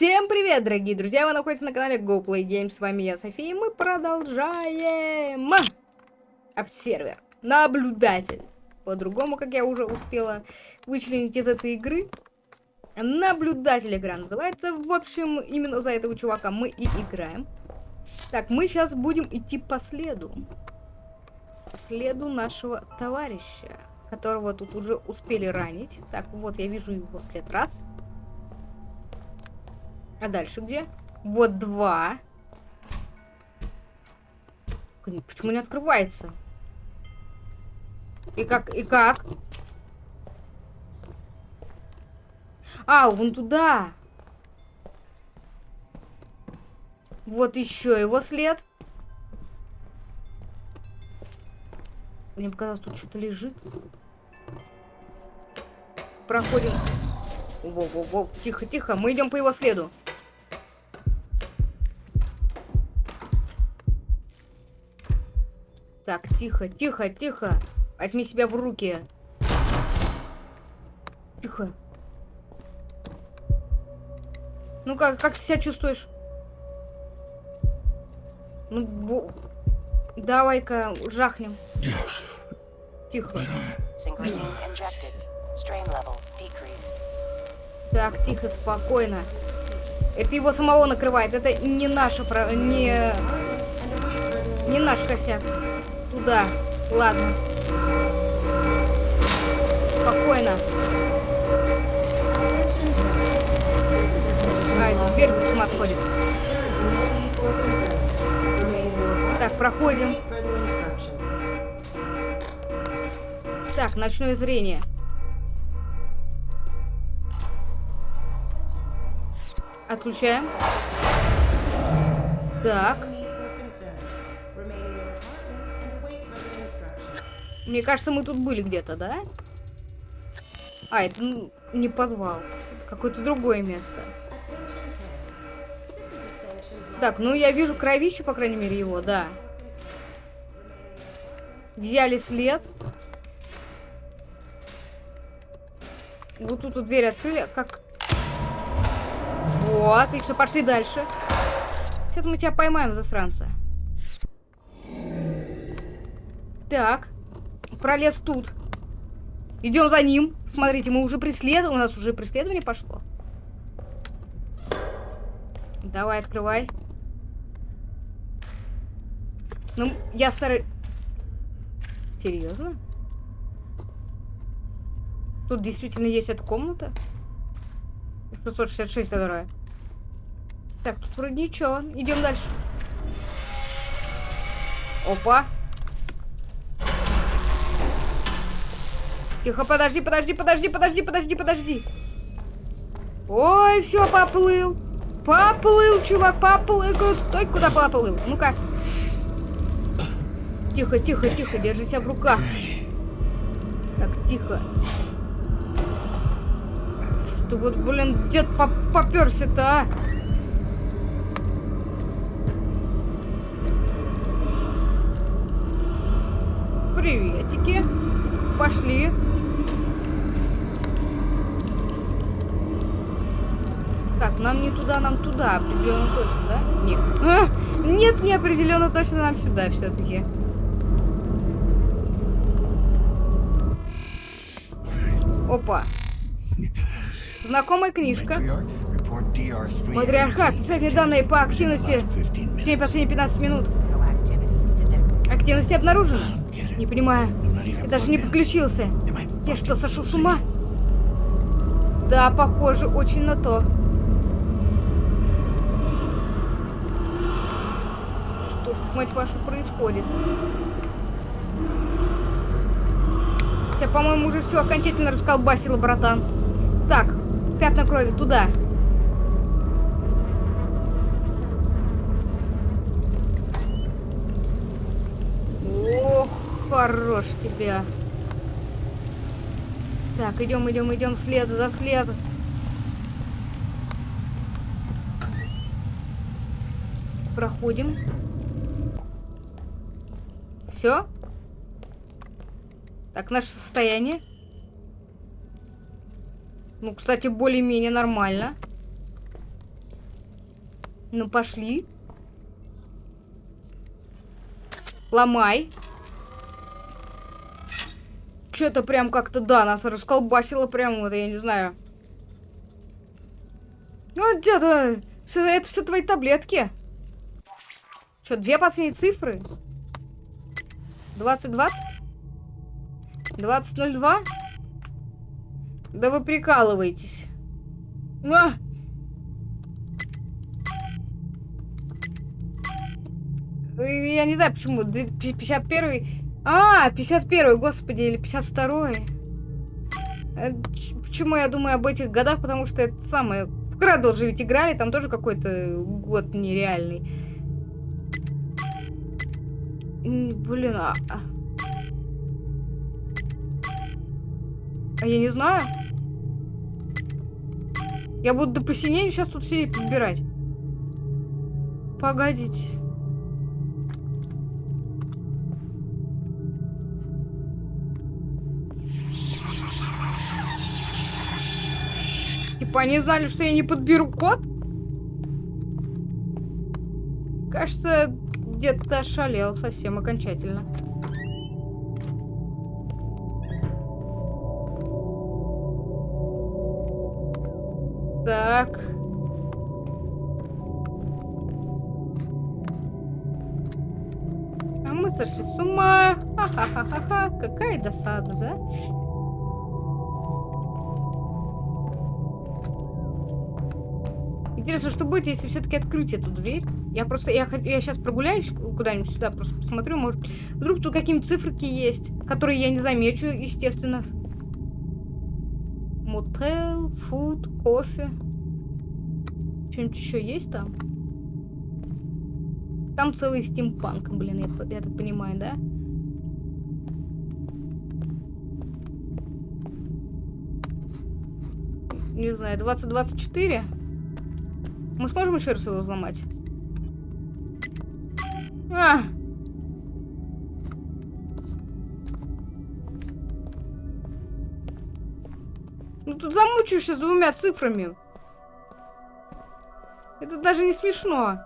Всем привет, дорогие друзья! Вы находитесь на канале GoPlay Games. С вами я, София, и мы продолжаем обсервер, наблюдатель. По-другому, как я уже успела вычленить из этой игры. Наблюдатель игра называется. В общем, именно за этого чувака мы и играем. Так, мы сейчас будем идти по следу. По следу нашего товарища, которого тут уже успели ранить. Так, вот я вижу его след. Раз. А дальше где? Вот два. Почему не открывается? И как, и как? А, он туда. Вот еще его след. Мне показалось, тут что-то лежит. Проходим. Во-во-во, тихо-тихо, мы идем по его следу. Так, тихо, тихо, тихо. Возьми себя в руки. Тихо. Ну как, как ты себя чувствуешь? Ну, бо... давай-ка жахнем. Тихо. Так, тихо, спокойно. Это его самого накрывает. Это не наша, не, не наш косяк. Туда. Ладно. Спокойно. Ай, дверь с ума сходит. Так, проходим. Так, ночное зрение. Отключаем. Так. Мне кажется, мы тут были где-то, да? А, это ну, не подвал. Какое-то другое место. Так, ну я вижу кровищу, по крайней мере, его, да. Взяли след. Вот тут вот дверь открыли. Как? Вот, отлично, пошли дальше. Сейчас мы тебя поймаем, засранца. Так пролез тут. Идем за ним. Смотрите, мы уже преследуем. У нас уже преследование пошло. Давай, открывай. Ну, я старый... Серьезно? Тут действительно есть эта комната? 666, которая. Так, тут вроде ничего. Идем дальше. Опа. Тихо, подожди, подожди, подожди, подожди, подожди, подожди. Ой, все, поплыл. Поплыл, чувак, поплыл. Стой, куда поплыл? Ну-ка. Тихо, тихо, тихо, держи себя в руках. Так, тихо. Что вот, блин, дед поперся-то, а? Приветики. Пошли. Нам не туда, нам туда. Определенно точно, да? Нет. А, нет, не определенно точно нам сюда все-таки. Опа. Знакомая книжка. Матриархат. Цепни данные по активности в течение последних 15 минут. Активности обнаружена. Не понимаю. Я даже не подключился. Я что, сошел с ума? Да, похоже, очень на то. Мать вашу, происходит? Тебя, по-моему, уже все окончательно расколбасило, братан. Так, пятна крови, туда. Ох, хорош тебя. Так, идем, идем, идем след за след. Проходим. Все? Так, наше состояние. Ну, кстати, более-менее нормально. Ну, пошли. Ломай. Что-то прям как-то, да, нас расколбасило прям, вот, я не знаю. Ну, где-то... Это все твои таблетки. Что, две последние цифры? 2020? 2002? Да вы прикалываетесь. А! Я не знаю, почему. 51 А, 51 господи, или 52 э, Почему я думаю об этих годах? Потому что это самое... В Крадл же ведь играли, там тоже какой-то год нереальный. Блин, а... а, а я не знаю. Я буду до посинения сейчас тут сидеть подбирать. Погодите. Типа они знали, что я не подберу код? Кажется, где-то ошалел совсем окончательно. Так. А мы сошли с ума. Ха-ха-ха-ха. Какая досада, да? Интересно, что будет, если все-таки открыть эту дверь? Я просто, я, я сейчас прогуляюсь куда-нибудь сюда, просто посмотрю, может, вдруг тут какие-нибудь циферки есть, которые я не замечу, естественно. Мотел, фуд, кофе. Что-нибудь еще есть там? Там целый стимпанк, блин, я, я так понимаю, да? Не знаю, 2024? Мы сможем еще раз его взломать? А! Ну тут замучаешься с двумя цифрами. Это даже не смешно.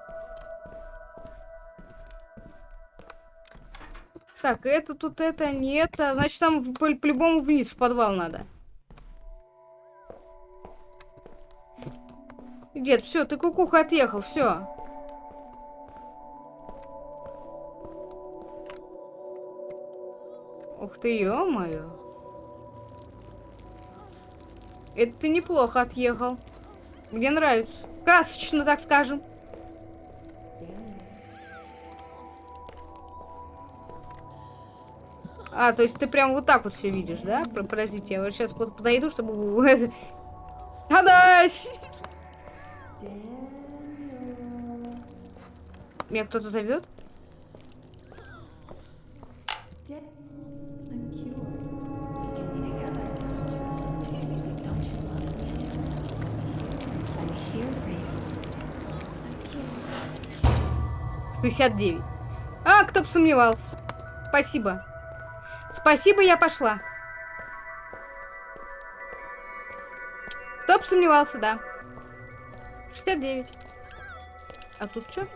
Так, это тут, это не это. Значит, там по-любому по вниз, в подвал надо. Дед, все, ты кукуха отъехал, все. Ух ты, ё-моё. Это ты неплохо отъехал. Мне нравится. Красочно, так скажем. А, то есть ты прям вот так вот все видишь, да? Подождите, я вот сейчас подойду, чтобы... Тадаш! Меня кто-то зовет? Шестьдесят девять. А, кто бы сомневался. Спасибо. Спасибо, я пошла. Кто бы сомневался, да. 69. А тут что?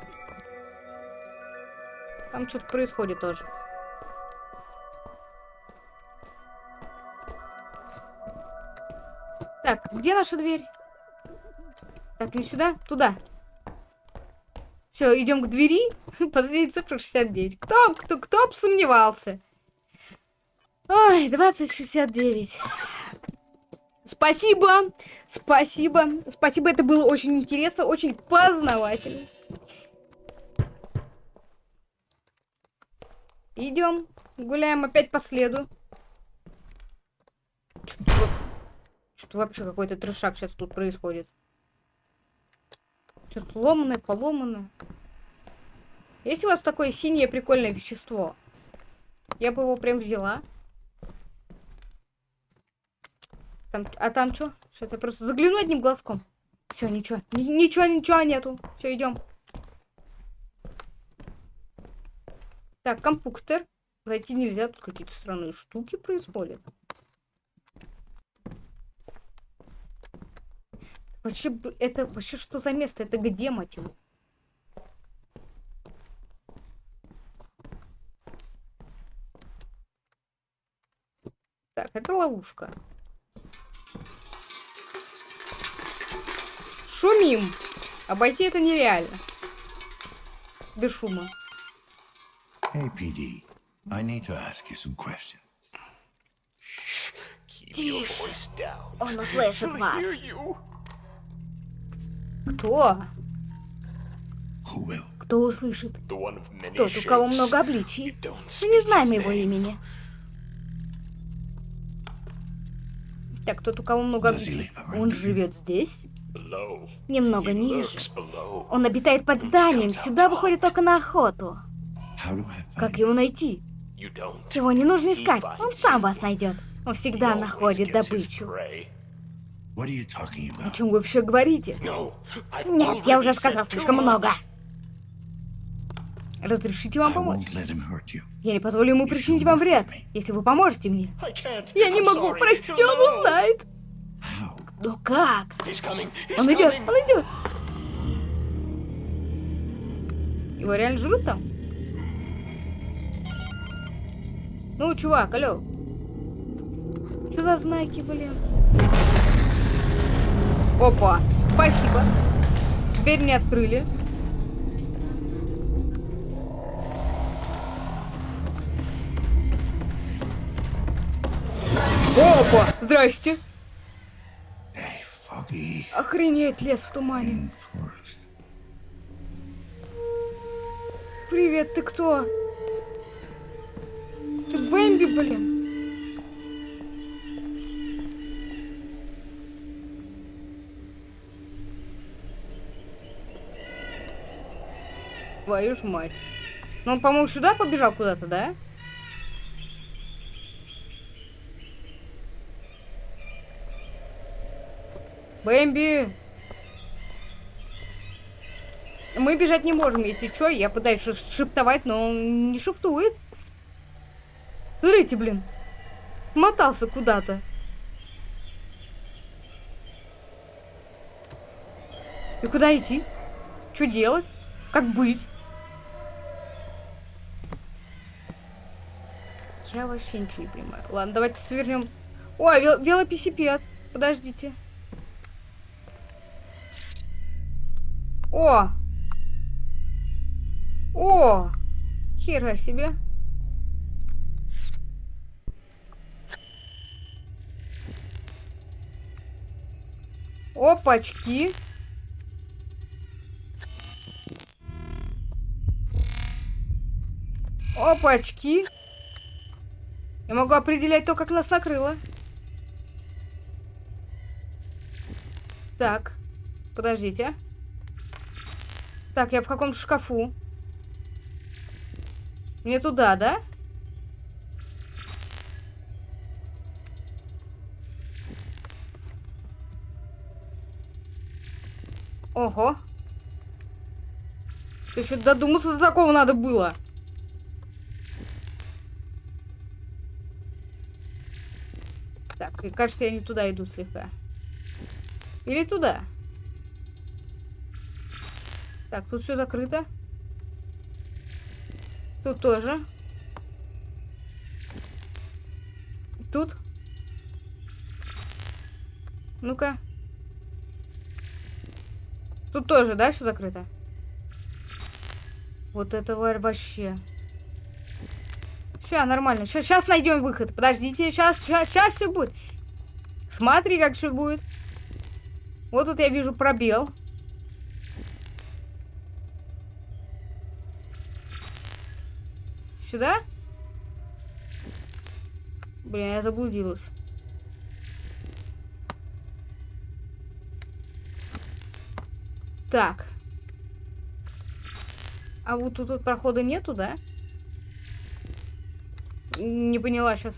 Там что-то происходит тоже. Так, где наша дверь? Так, не сюда, туда. Все, идем к двери. Последняя цифра 69. Кто, кто, кто бы сомневался? Ой, 2069. Спасибо, спасибо, спасибо, это было очень интересно, очень познавательно. Идем, гуляем опять по следу. Что-то вообще какой-то трешак сейчас тут происходит. Что-то ломаное, поломанное. Есть у вас такое синее прикольное вещество? Я бы его прям взяла. Там, а там что? Что это? Просто загляну одним глазком. Все, ничего. Ничего, ничего нету. Все, идем. Так, компьютер. Зайти нельзя, тут какие-то странные штуки происходят. Вообще, это вообще что за место? Это где, мать его? Так, это ловушка. Шумим. Обойти это нереально. Без шума. Hey, PD. I need to ask you some questions. Тише. Он услышит вас. Кто? Кто услышит? Тот, у кого много обличий. Мы не знаем его имени. Так, тот, у кого много обличий. Он живет здесь? Немного ниже. Он обитает под зданием, сюда выходит только на охоту. Как его найти? Его не нужно искать, он сам вас найдет. Он всегда находит добычу. О чем вы вообще говорите? Нет, я уже сказал слишком много. Разрешите вам помочь? Я не позволю ему причинить вам вред, если вы поможете мне. Я не могу, You'll он узнает. Но как? He's coming. He's Он идет, он идет. Его реально жрут там? Ну, чувак, алло. Что за знаки, блин? Опа, спасибо. Дверь не открыли. Опа, здрасте. Охренеть, лес в тумане. Привет, ты кто? Ты Бэмби, блин. Твою ж мать. Ну, он, по-моему, сюда побежал куда-то, да? Бэмби! Мы бежать не можем, если что. Я пытаюсь шиф- шифтовать, но он не шифтует. Смотрите, блин. Мотался куда-то. И куда идти? Что делать? Как быть? Я вообще ничего не понимаю. Ладно, давайте свернем. Ой, вел велосипед. Подождите. О! О! Хера себе. Опачки. Опачки. Я могу определять то, как нас накрыло. Так. Подождите. Так, я в каком-то шкафу. Мне туда, да? Ого. Ты еще додуматься до такого надо было. Так, и кажется, я не туда иду слегка. Или туда. Так, тут все закрыто. Тут тоже. Тут. Ну-ка. Тут тоже, да, все закрыто? Вот это вообще. Сейчас, нормально. Сейчас найдем выход. Подождите, сейчас, сейчас, сейчас все будет. Смотри, как все будет. Вот тут я вижу пробел. Сюда? Блин, я заблудилась. Так. А вот тут, тут прохода нету, да? Не поняла сейчас.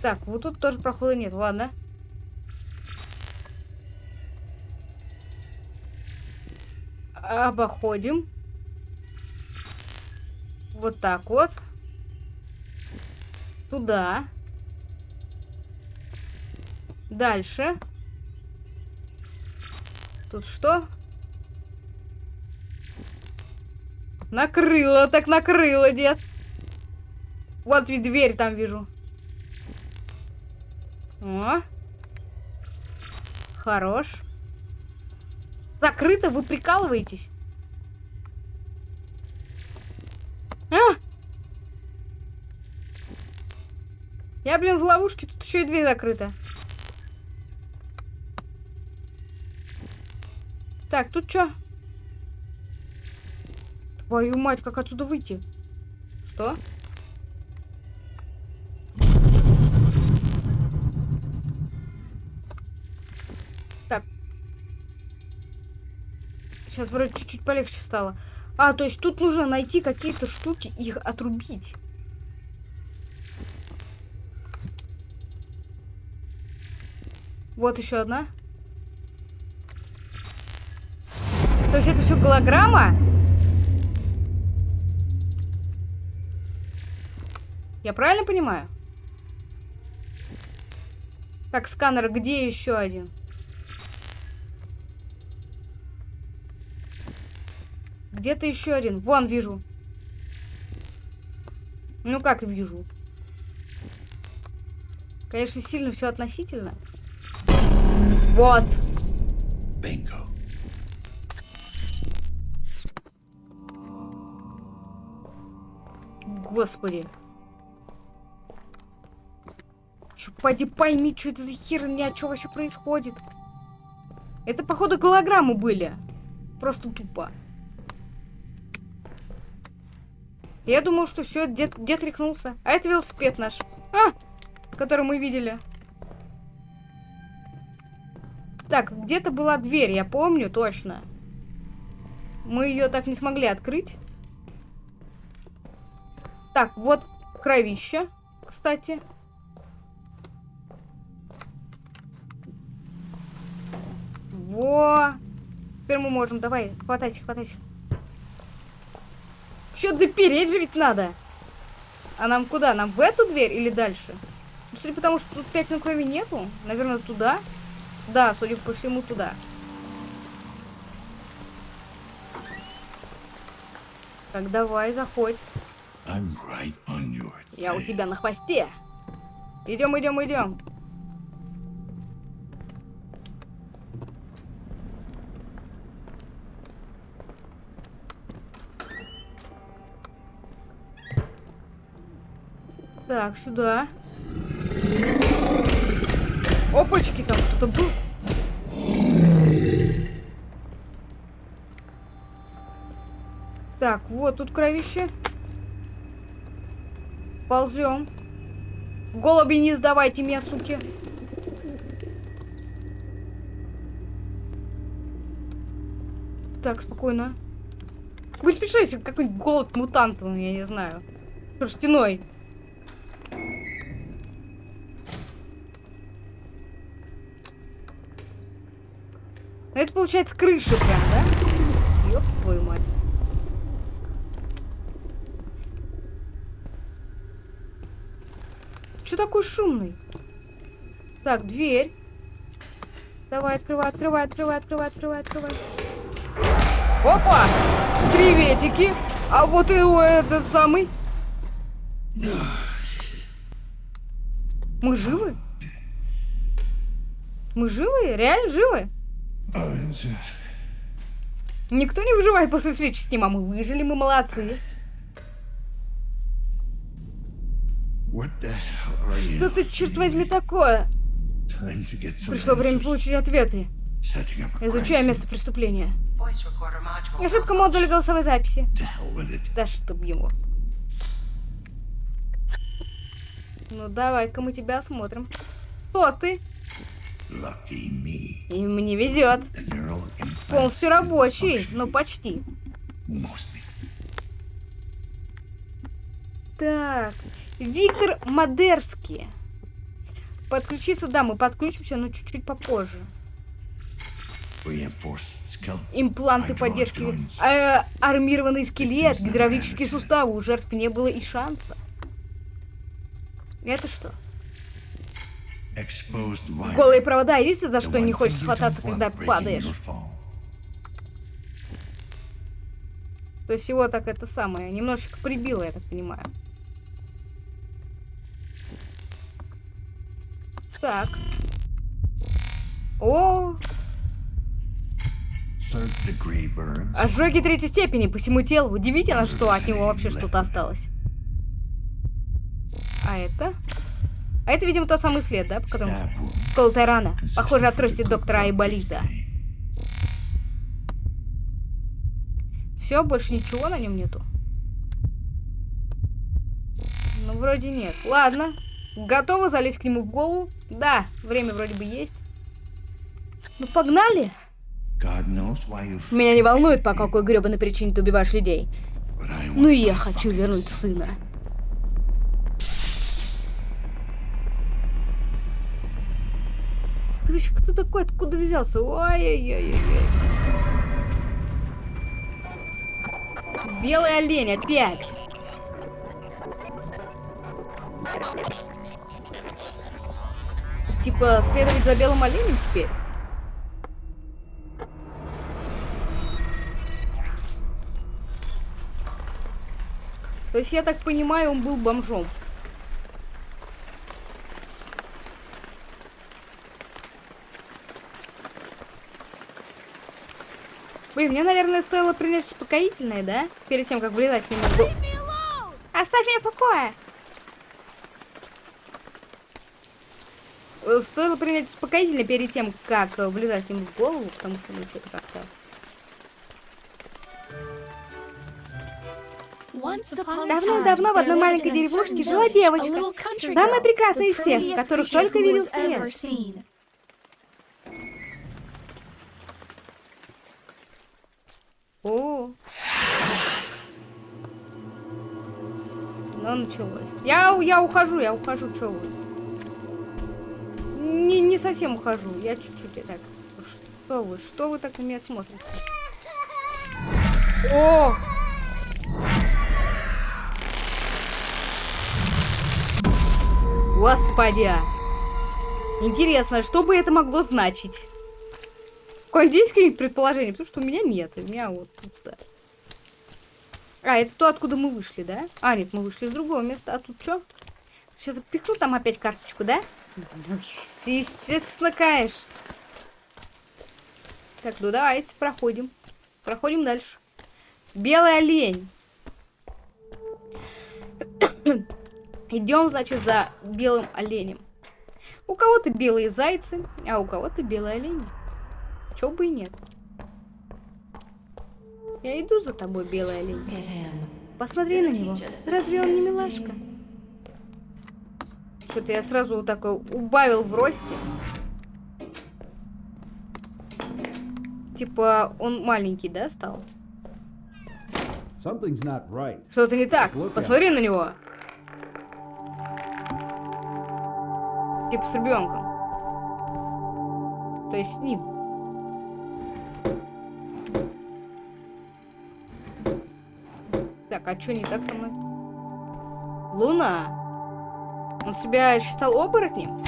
Так, вот тут тоже прохода нет, ладно. Обоходим. Вот так вот. Туда. Дальше. Тут что? Накрыло, так накрыло, дед. Вот ведь дверь там вижу. О. Хорош. Закрыто, вы прикалываетесь? Я, блин, в ловушке, тут еще и дверь закрыта. Так, тут что? Твою мать, как отсюда выйти? Что? Так. Сейчас вроде чуть-чуть полегче стало. А, то есть тут нужно найти какие-то штуки, их отрубить. Вот еще одна. То есть это все голограмма? Я правильно понимаю? Так, сканер, где еще один? Где-то еще один. Вон, вижу. Ну как вижу? Конечно, сильно все относительно. Вот. Bingo. Господи. Чё, Пойди пойми, что это за херня, что вообще происходит. Это, походу, голограммы были. Просто тупо. Я думал, что все, дед, дед рехнулся. А это велосипед наш. А! Который мы видели. Так, где-то была дверь, я помню точно. Мы ее так не смогли открыть. Так, вот кровище, кстати. Во! Теперь мы можем. Давай, хватайся, хватайся. Что допереть же ведь надо? А нам куда? Нам в эту дверь или дальше? Ну, Судя по тому, что тут пятен крови нету, наверное, туда. Да, судя по всему, туда. Так, давай, заходь. Right Я у тебя на хвосте. Идем, идем, идем. Так, сюда. Опачки, там кто-то был. Так, вот тут кровище. Ползем. Голуби, не сдавайте меня, суки. Так, спокойно. Вы спешите, какой-нибудь голубь мутантовый, я не знаю. Шерстяной. Ну, это получается крыша прям, да? Ёб твою мать. Что такой шумный? Так, дверь. Давай, открывай, открывай, открывай, открывай, открывай, открывай. Опа! Приветики! А вот и этот самый. Мы живы? Мы живы? Реально живы? Uh, Никто не выживает после встречи с ним, а мы выжили, мы молодцы. Что ты, черт возьми, такое? Пришло время получить ответы. Crime место преступления. Ошибка модуля голосовой записи. Да чтоб его. Ну давай-ка мы тебя осмотрим. Кто ты? И мне везет. Полностью рабочий, но почти. Так, Виктор Модерский. Подключиться, да, мы подключимся, но чуть-чуть попозже. Импланты поддержки, э, армированный скелет, гидравлические суставы. У жертв не было и шанса. Это что? Голые провода, единственное, за The что не you хвататься, когда падаешь. То есть его так это самое, немножечко прибило, я так понимаю. так. О, ожоги третьей степени по всему телу. Удивительно, что от него вообще что-то осталось. А это? А это, видимо, тот самый след, да? По которому... Колотая рана. Похоже, от трости доктора Айболита. Все, больше ничего на нем нету. Ну, вроде нет. Ладно. Готовы залезть к нему в голову? Да, время вроде бы есть. Ну, погнали. Меня не волнует, по какой гребаной причине ты убиваешь людей. I Ну я хочу вернуть сына. Вообще кто такой? Откуда взялся? Ой-ой-ой-ой. Белый олень опять. Типа следовать за белым оленем теперь? То есть, я так понимаю, он был бомжом. Блин, мне, наверное, стоило принять успокоительное, да? Перед тем, как влезать к нему в голову. Оставь меня в покое! Э, Стоило принять успокоительное перед тем, как э, влезать к нему в голову, потому что, ну, что-то как-то... Давно-давно в одной маленькой деревушке жила девочка, Самая прекрасная из всех, которых только видел свет. О. Ну, началось. Я, я ухожу, я ухожу, что вы? Не, не совсем ухожу, я чуть-чуть и так. Что вы, что вы так на меня смотрите? О! Господи! Интересно, что бы это могло значить? Какое есть какие-нибудь предположения? Потому что у меня нет, у меня вот пусто. А, это то, откуда мы вышли, да? А, нет, мы вышли из другого места. А тут что? Сейчас запихну там опять карточку, да? Ну, естественно, конечно. Так, ну давайте проходим. Проходим дальше. Белый олень. Идем, значит, за белым оленем. У кого-то белые зайцы, а у кого-то белые олени. Чё бы и нет. Я иду за тобой, белый олень. Посмотри на него. Разве он не милашка? Что-то я сразу вот такой убавил в росте. Типа, он маленький, да, стал? Что-то не так. Посмотри на него. Типа с ребенком. То есть с ним. А что не так со мной? Луна? Он себя считал оборотнем?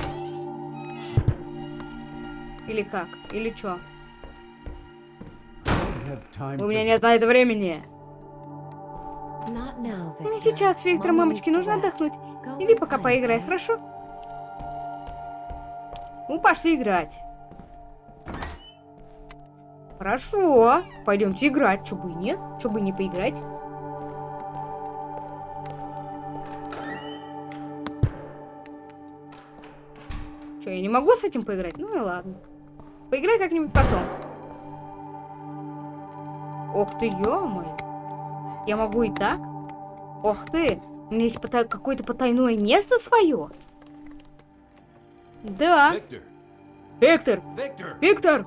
Или как? Или что? У меня нет на это времени. Не Сейчас, Виктор, мамочке нужно отдохнуть. Иди пока поиграй, хорошо? Ну, пошли играть. Хорошо. Пойдемте играть. Чё бы и нет? Чё бы и не поиграть? Я не могу с этим поиграть? Ну и ладно. Поиграй как-нибудь потом. Ох ты, ё-моё. Я могу и так? Ох ты, у меня есть пота- какое-то потайное место свое? Да. Виктор, Victor. Виктор,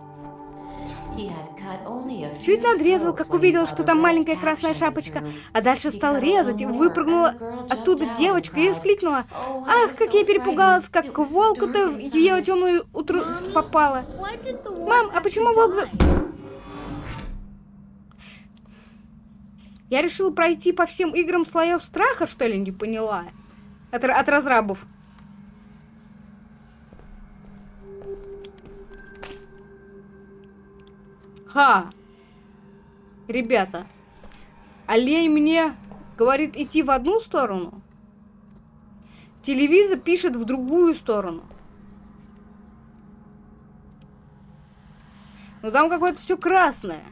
Чуть надрезал, как увидел, что там маленькая красная шапочка, а дальше стал резать, и выпрыгнула оттуда девочка и воскликнула. Ах, как я перепугалась, как волка-то в ее темную утру попала. Мам, а почему волк... Я решила пройти по всем играм слоев страха, что ли, не поняла? От, от разрабов. Ха! Ребята, олень мне говорит идти в одну сторону, телевизор пишет в другую сторону. Но там какое-то все красное.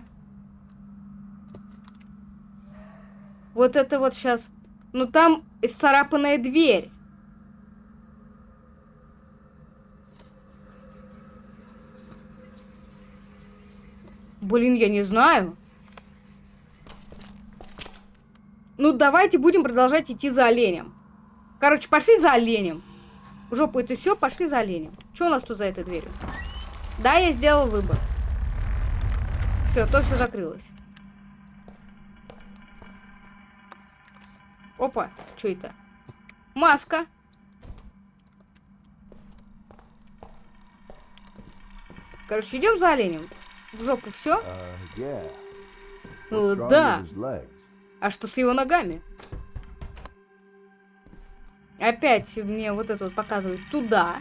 Вот это вот сейчас. Ну там исцарапанная дверь. Блин, я не знаю. Ну, давайте будем продолжать идти за оленем. Короче, пошли за оленем. В жопу это все, пошли за оленем. Что у нас тут за этой дверью? Да, я сделал выбор. Все, то все закрылось. Опа, что это? Маска. Короче, идем за оленем. В жопу все? Uh, yeah. Ну What's wrong да. А что с его ногами? Опять мне вот это вот показывают туда.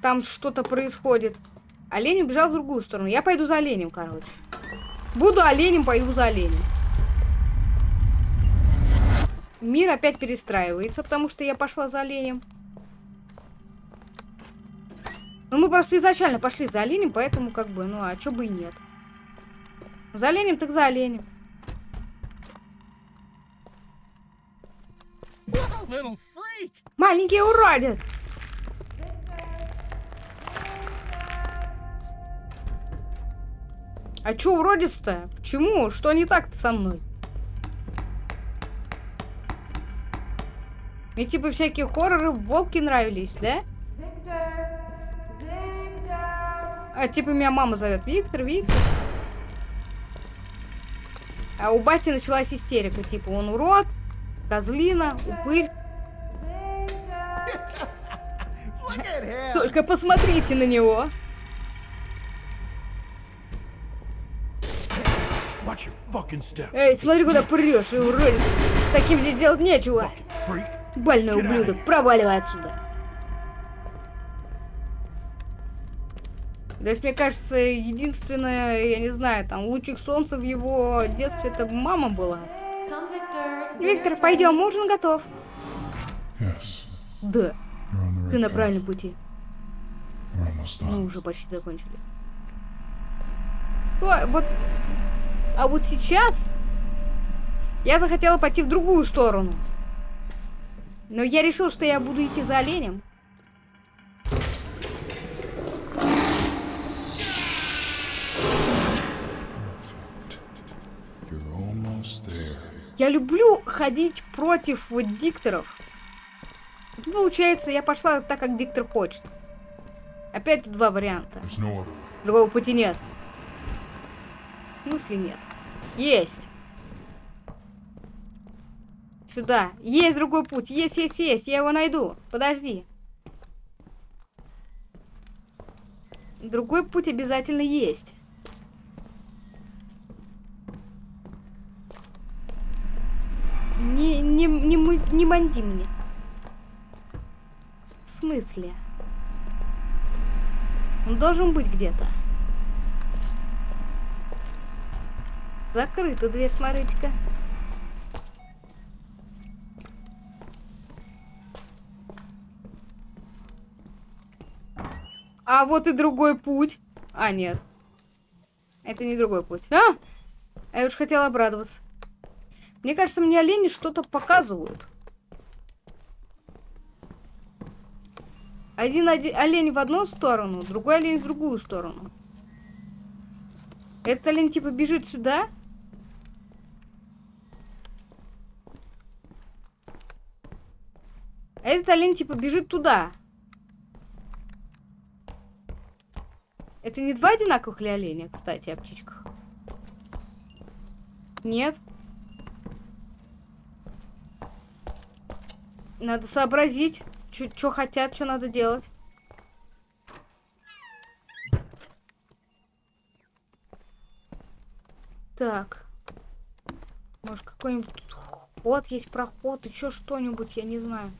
Там что-то происходит. Олень убежал в другую сторону. Я пойду за оленем, короче. Буду оленем, пойду за оленем. Мир опять перестраивается, потому что я пошла за оленем. Ну, мы просто изначально пошли за оленем, поэтому как бы, ну, а чё бы и нет. За оленем, так за оленем. Маленький уродец! А чё уродец-то? Почему? Что не так-то со мной? Мне типа всякие хорроры, волки нравились, да? А типа меня мама зовет. Виктор, Виктор. А у бати началась истерика. Типа он урод, козлина, упырь. Только посмотрите на него. Эй, смотри, куда прешь, и уродец. Таким здесь делать нечего. Больной ублюдок, проваливай отсюда. То есть, мне кажется, единственное, я не знаю, там, лучик солнца в его детстве, это мама была. Виктор, пойдем, ужин готов. Yes, Да, right ты на правильном пути. Мы уже почти закончили. То, вот, а вот сейчас я захотела пойти в другую сторону. Но я решил, что я буду идти за оленем. Я люблю ходить против вот дикторов. Вот Получается, я пошла так, как диктор хочет. Опять тут два варианта. Другого пути нет. В смысле нет? Есть. Сюда. Есть другой путь. Есть, есть, есть. Я его найду. Подожди. Другой путь обязательно есть. Не, не, не, манди мне. В смысле? Он должен быть где-то. Закрыта дверь, смотрите-ка. А вот и другой путь. А, нет. Это не другой путь. А я уж хотела обрадоваться. Мне кажется, мне олени что-то показывают. Один, оди- олень в одну сторону, другой олень в другую сторону. Этот олень типа бежит сюда. А этот олень типа бежит туда. Это не два одинаковых ли оленя, кстати, о птичках? Нет. Надо сообразить, что хотят, что надо делать. Так. Может, какой-нибудь ход есть, проход, еще что-нибудь, я не знаю.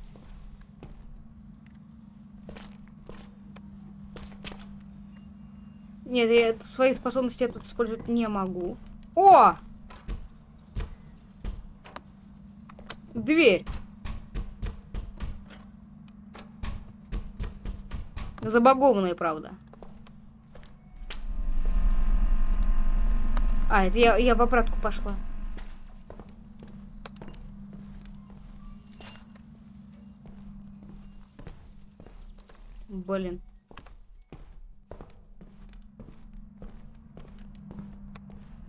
Нет, я свои способности я тут использовать не могу. О! Дверь. Забагованные, правда. А, это я, я в обратку пошла. Блин.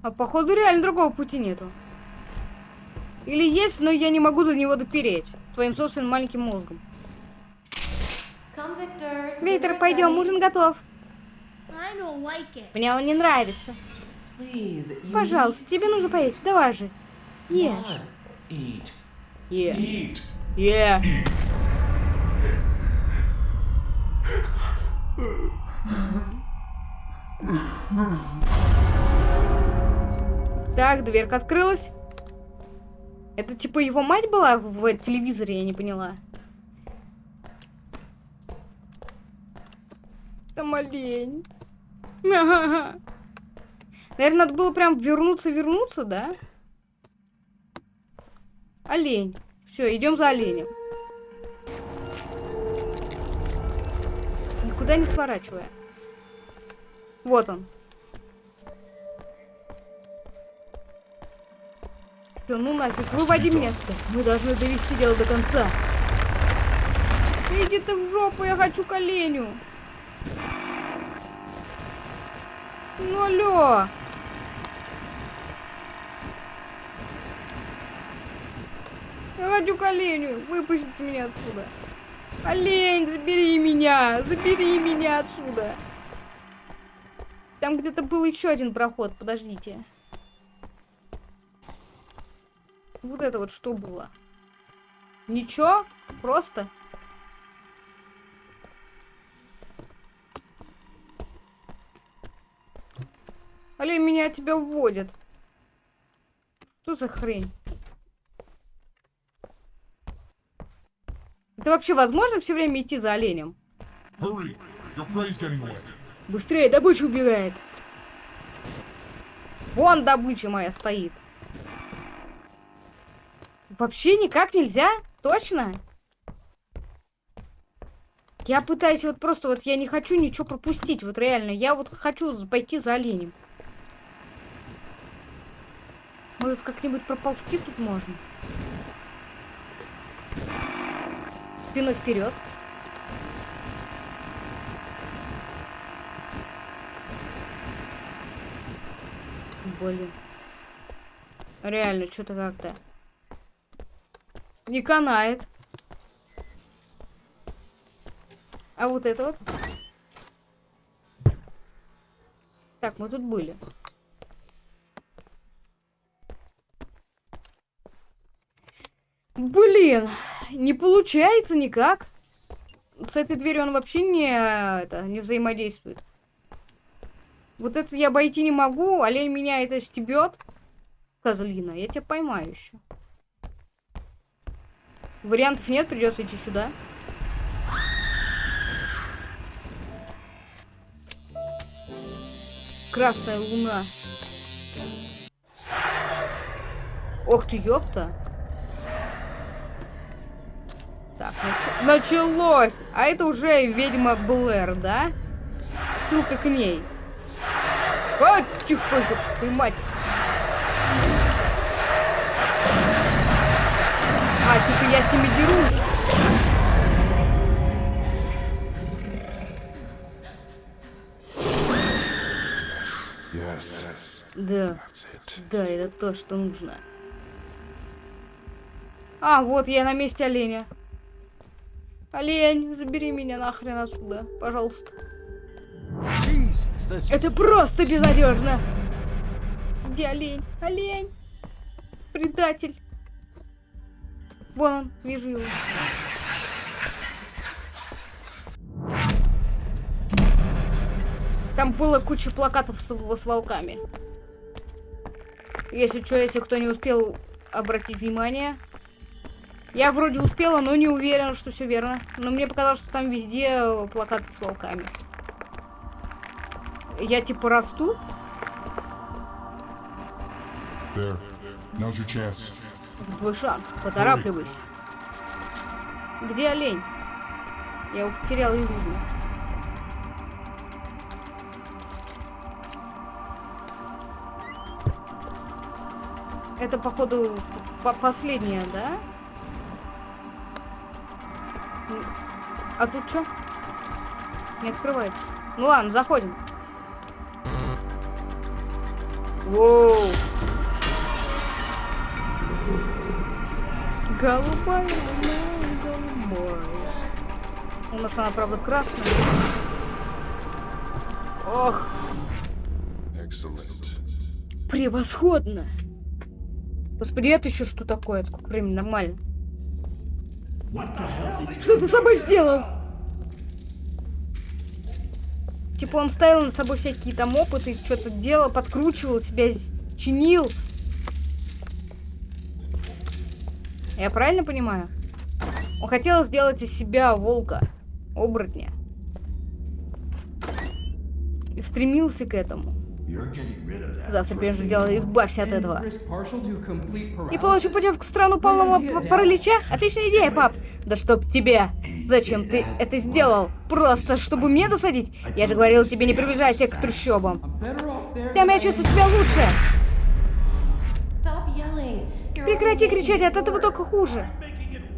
А походу реально другого пути нету. Или есть, но я не могу до него допереть. Твоим собственным маленьким мозгом. Come, Victor. Виктор, пойдем, ужин готов. Мне он не нравится. Пожалуйста, тебе нужно поесть. Давай же. Ешь. Ешь. Ешь. Так, дверка открылась. Это типа его мать была в телевизоре, я не поняла. Там олень. Наверное, надо было прям вернуться, вернуться, да? Олень. Все, идем за оленем. Никуда не сворачивая. Вот он. Всё, ну нафиг, выводи меня. Мы должны довести дело до конца. Иди ты в жопу, я хочу к оленю. Ну алло. Я хочу к оленю. Выпустите меня отсюда. Олень, забери меня. Забери меня отсюда. Там где-то был еще один проход. Подождите. Вот это вот что было? Ничего? Просто? Олень, меня от тебя уводят. Что за хрень? Это вообще возможно все время идти за оленем? Быстрее, добыча убегает. Вон добыча моя стоит. Вообще никак нельзя? Точно? Я пытаюсь вот просто, вот я не хочу ничего пропустить, вот реально. Я вот хочу пойти за оленем. Может, как-нибудь проползти тут можно? Спиной вперед. Блин. Реально, что-то как-то не канает. А вот это вот. Так, мы тут были. Блин, не получается никак. С этой дверью он вообще не, это, не взаимодействует. Вот это я обойти не могу. Олень меня это стебет. Козлина, я тебя поймаю еще. Вариантов нет, придется идти сюда. Красная луна. Ох ты, ёпта. Так, нач... началось. А это уже ведьма Блэр, да? Ссылка к ней. А, тихо, ты мать. А, типа я с ними дерусь. Yes. Да, да, это то, что нужно. А, вот я на месте оленя. Олень, забери меня нахрен отсюда, пожалуйста. Это просто безнадежно. Где олень? Олень. Предатель. Вон он, вижу его. Там было куча плакатов с, с волками. Если что, если кто не успел обратить внимание. Я вроде успела, но не уверена, что все верно. Но мне показалось, что там везде э, плакаты с волками. Я типа расту. There. Now's your chance. Вот твой шанс. Поторапливайся. Где олень? Я его потерял из виду. Это, походу, по последняя, да? А тут что? Не открывается. Ну ладно, заходим. Воу. Голубая луна, голубая. У нас она, правда, красная. Ох, Excellent. превосходно. Господи, это еще что такое? Сколько времени? Нормально. Что ты с собой сделал? Типа он ставил над собой всякие там опыты, что-то делал, подкручивал себя, чинил. Я правильно понимаю? Он хотел сделать из себя волка, оборотня. И стремился к этому. Завтра прежде дела, избавься от этого. И получу путевку в страну полного паралича? Отличная идея, пап. Да чтоб тебе. Зачем ты это сделал? Просто чтобы мне досадить? Я же говорил тебе не приближайся к трущобам. Там я чувствую себя лучше. Прекрати кричать, от этого только хуже.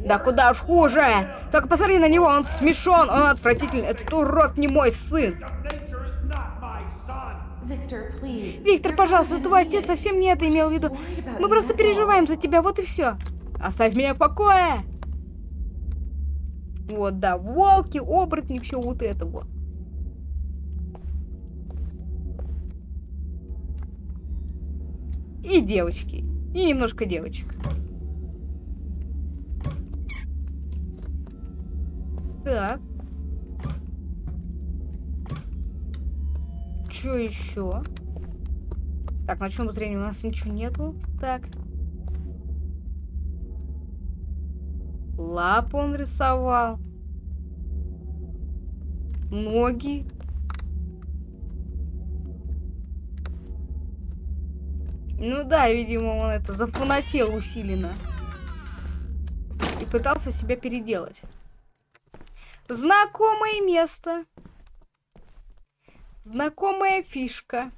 Да куда уж хуже. Только посмотри на него, он смешон, он отвратительный. Этот урод не мой сын. Виктор, пожалуйста, твой отец совсем не это имел в виду. Мы просто переживаем за тебя, вот и все. Оставь меня в покое. Вот, да, волки, оборотни, все вот это вот. И девочки. И немножко девочек. Так. Что еще? Так, на чем зрение у нас ничего нету. Так. Лапу он рисовал. Ноги. Ну да, видимо, он это зафанател усиленно. И пытался себя переделать. Знакомое место. Знакомая фишка.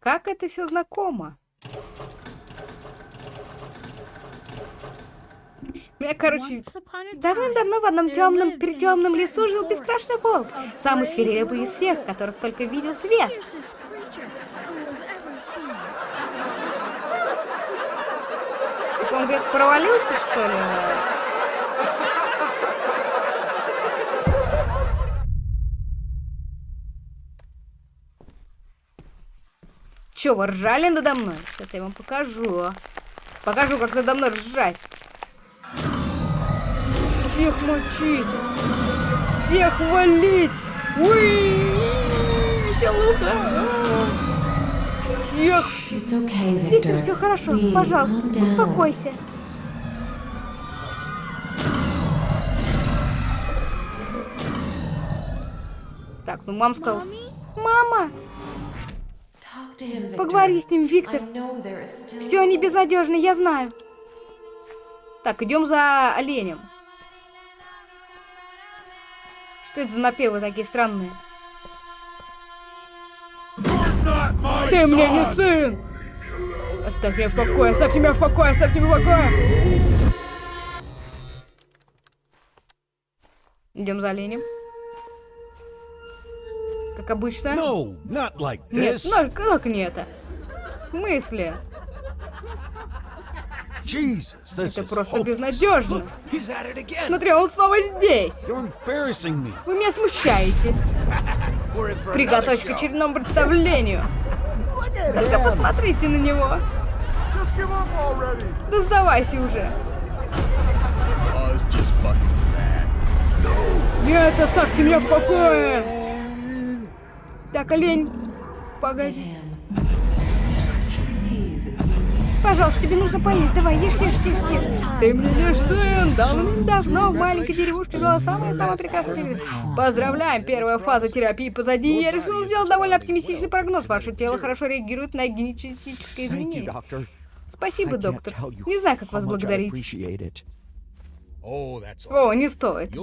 Как это все знакомо? Меня, короче, давным-давно в одном темном, перетемном лесу жил бесстрашный волк. Самый свирепый из всех, которых только видел свет. Типа он где-то провалился, что ли? Че, вы ржали надо мной? Сейчас я вам покажу. Покажу, как надо мной ржать. Всех мочить. Всех валить. Уи! Веселуха. Всех. Виктор, все хорошо. Пожалуйста, успокойся. Так, ну мама сказала... Мама! Поговори с ним, Виктор. Все не безнадежно, я знаю. Так, идем за оленем. Что это за напевы такие странные? Ты мне не сын! Оставь меня в покое, оставь меня в покое, оставь меня в покое! Идем за оленем. Как обычно. No, not like Нет, this. ну как не это? В смысле? Jesus, this Это просто hopeless. безнадежно. Look, he's at it again. Смотри, он снова здесь. Вы меня смущаете. Приготовься к очередному представлению. Только посмотрите на него. Да сдавайся уже. Oh. Нет, оставьте меня в покое. Так, олень, погоди. Пожалуйста, тебе нужно поесть. Давай, ешь, ешь, ешь, ешь. Ты мне не сын. Давным-давно в маленькой деревушке жила самая-самая прекрасная девушка. Поздравляем, первая фаза терапии позади. Я решил сделать довольно оптимистичный прогноз. Ваше тело хорошо реагирует на генетические изменения. Спасибо, доктор. Не знаю, как вас благодарить. О, не стоит.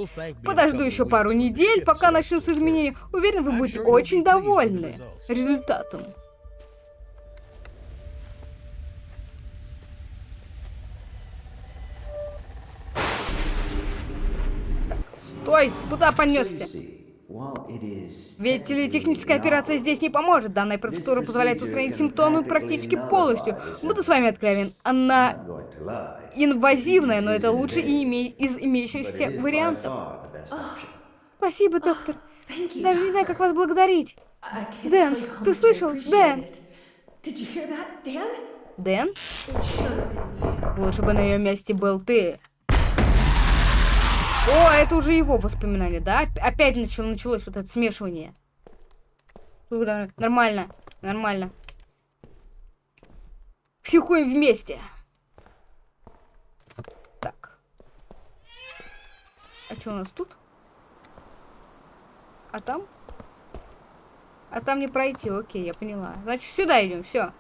Подожду еще пару недель, пока начнутся изменения. Уверен, вы будете очень довольны результатом. Так, стой! Куда понесся? Ведь телетехническая операция здесь не поможет. Данная процедура позволяет устранить симптомы практически полностью. Буду с вами откровен. Она инвазивная, но это лучше и име... из имеющихся вариантов. Спасибо, доктор. Даже не знаю, как вас благодарить. Дэн, ты слышал? Дэн! Дэн? Лучше бы на ее месте был ты. О, это уже его воспоминания, да? Оп- Опять начало, началось вот это смешивание. Нормально, нормально. Психуем вместе. Так. А что у нас тут? А там? А там не пройти, окей, я поняла. Значит, сюда идем, все.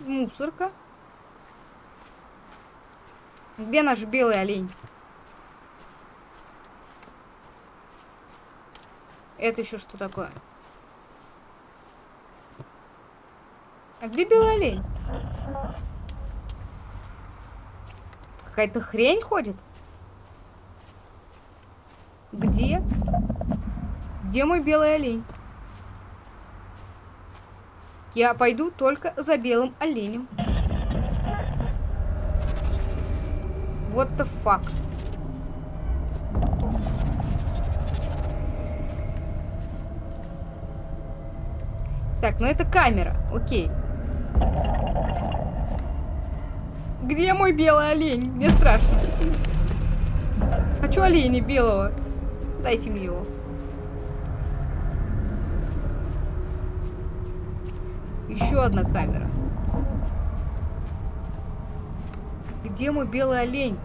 Мусорка. Где наш белый олень? Это еще что такое? А где белый олень? Какая-то хрень ходит? Где? Где мой белый олень? Я пойду только за белым оленем. What the fuck? Так, ну это камера. Окей. Где мой белый олень? Мне страшно. Хочу оленя белого. Дайте мне его. Еще одна камера. Где мой белый олень?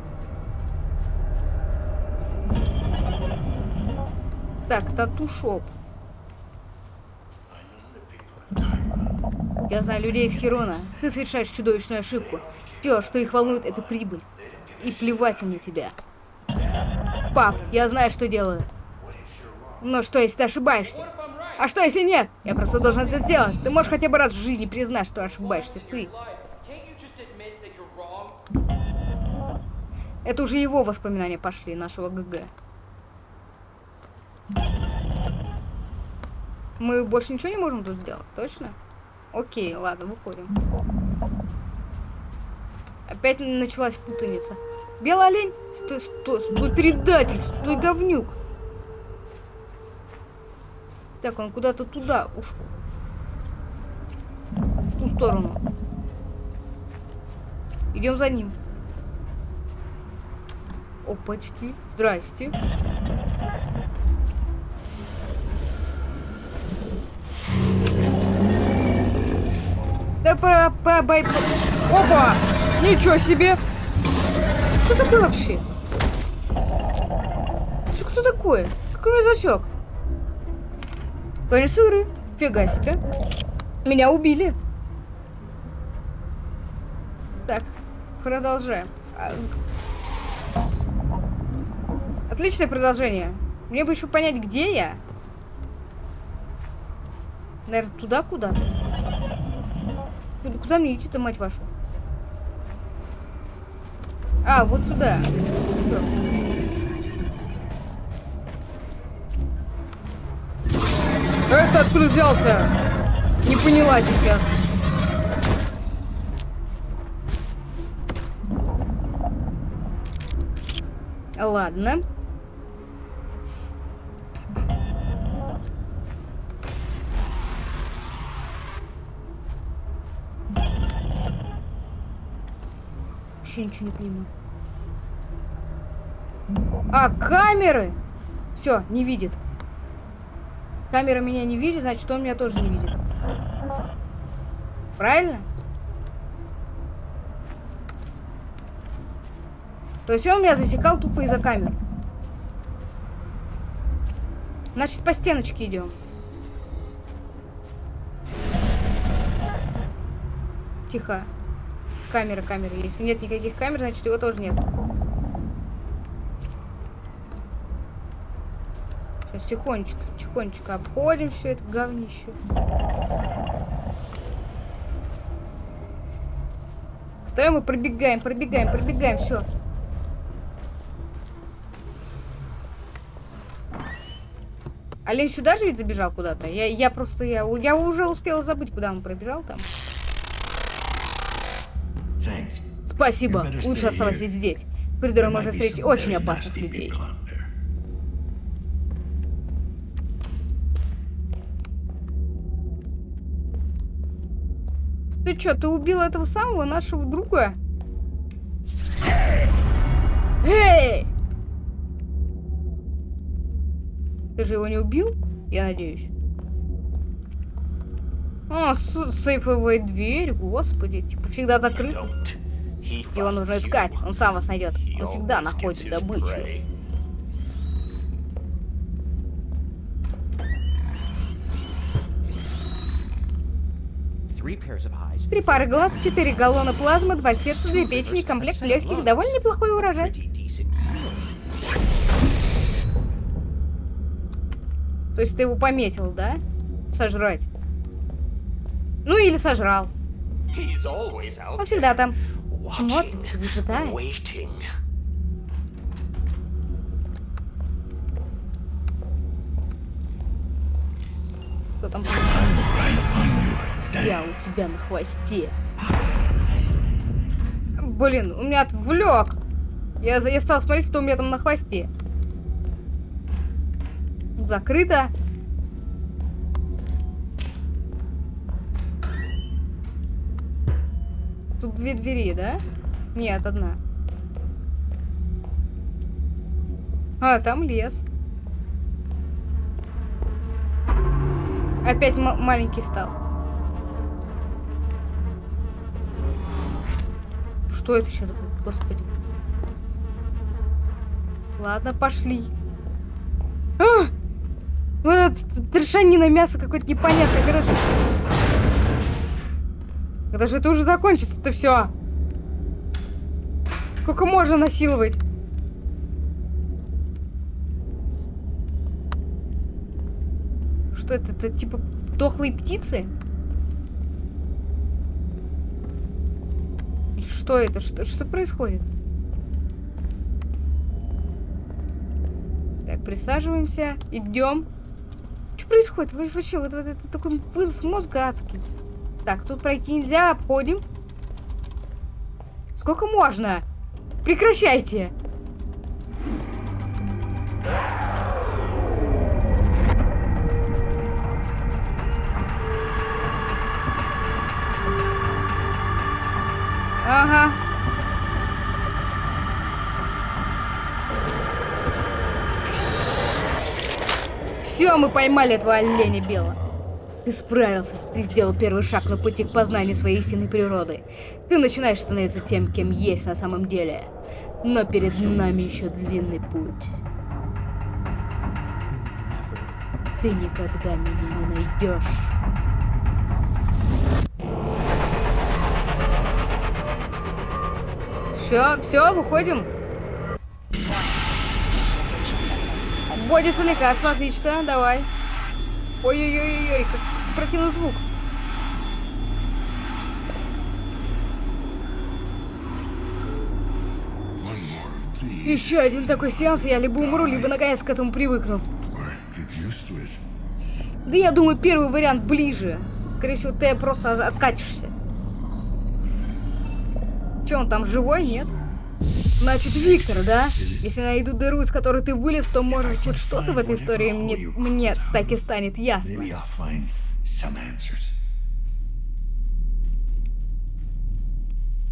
Так, тату-шоп. Я знаю людей из Херона. Ты совершаешь чудовищную ошибку. Все, что их волнует, это прибыль. И плевать им на тебя. Пап, я знаю, что делаю. Но что, если ты ошибаешься? А что, если нет? Я просто должен это сделать. Ты можешь хотя бы раз в жизни признать, что ошибаешься ты. Это уже его воспоминания пошли, нашего ГГ. Мы больше ничего не можем тут сделать, точно? Окей, ладно, выходим. Опять началась путаница. Белый олень? Стой, стой, стой, предатель, стой, говнюк. Так, он куда-то туда ушел. В ту сторону. Идем за ним. Опачки. Здрасте. Да по, по, Опа! Ничего себе! Кто такой вообще? Что кто такой? Как он меня засек? Конец игры. Фига себе. Меня убили. Так, продолжаем. А, Отличное продолжение. Мне бы еще понять, где я. Наверное, туда куда-то. Куда, куда мне идти-то, мать вашу? А, вот сюда. Всё. Это откуда взялся? Не поняла сейчас. Ладно. Ничего не понимаю. А, камеры! Все, не видит. Камера меня не видит, значит, он меня тоже не видит. Правильно? То есть он меня засекал тупо из-за камер. Значит, по стеночке идем. Тихо камеры, камеры. Если нет никаких камер, значит его тоже нет. Сейчас тихонечко, тихонечко обходим все это говнище. Стоим и пробегаем, пробегаем, пробегаем, все. Олень сюда же ведь забежал куда-то. Я, я просто, я, я уже успела забыть, куда он пробежал там. Спасибо. Лучше оставайся здесь. Might можно встретить очень опасных людей. Ты чё, ты убил этого самого нашего друга? Эй! Ты же его не убил? Я надеюсь. О, с- сейфовая дверь, господи, типа всегда закрыта. Его нужно искать, он сам вас найдет. Он всегда находит добычу. Три пары глаз, четыре галлона плазмы, два сердца, две печени, комплект легких, довольно неплохой урожай. То есть ты его пометил, да? Сожрать. Ну или сожрал. Он всегда там смотрит, выжидает. Кто там? Я у тебя на хвосте. Блин, у меня отвлек. Я, я стал смотреть, кто у меня там на хвосте. Закрыто. Тут две двери, да? Нет, одна. А, там лес. Опять ма- маленький стал. Что это сейчас? Господи. Ладно, пошли. А! Вот это трешанина мясо какое-то непонятное, короче. Когда же это уже закончится-то все? Сколько можно насиловать? Что это? Это типа дохлые птицы? Что это? Что, что происходит? Так, присаживаемся, идем. Что происходит? Вообще, вот, вот это такой вынос мозга адский. Так, тут пройти нельзя, обходим. Сколько можно? Прекращайте! Ага. Все, мы поймали этого оленя белого. Ты справился. Ты сделал первый шаг на пути к познанию своей истинной природы. Ты начинаешь становиться тем, кем есть на самом деле. Но перед нами еще длинный путь. Ты никогда меня не найдешь. Все, все, выходим. Вводится лекарство, отлично, давай. Ой-ой-ой-ой, как противный звук. Еще один такой сеанс, я либо умру, либо наконец к этому привыкну. Да я думаю, первый вариант ближе. Скорее всего, ты просто откатишься. Че, он там живой, нет? Значит, Виктор, да? Если найду дыру, из которой ты вылез, то, может, хоть что-то в этой истории мне, мне так и станет ясно.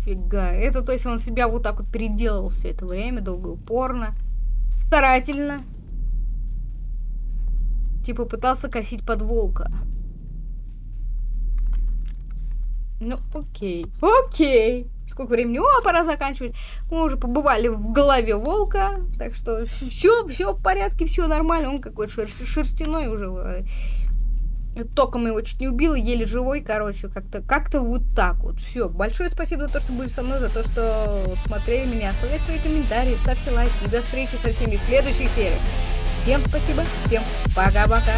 Фига. Это, то есть, он себя вот так вот переделал все это время, долго и упорно. Старательно. Типа пытался косить под волка. Ну, окей. Окей. Сколько времени? О, пора заканчивать. Мы уже побывали в голове волка. Так что все, все в порядке, все нормально. Он какой-то шер- шерстяной уже. э, Током его чуть не убил, еле живой, короче, как-то как-то вот так вот. Все, большое спасибо за то, что были со мной, за то, что смотрели меня. Оставляйте свои комментарии, ставьте лайки. И до встречи со всеми в следующих сериях. Всем спасибо, всем пока-пока.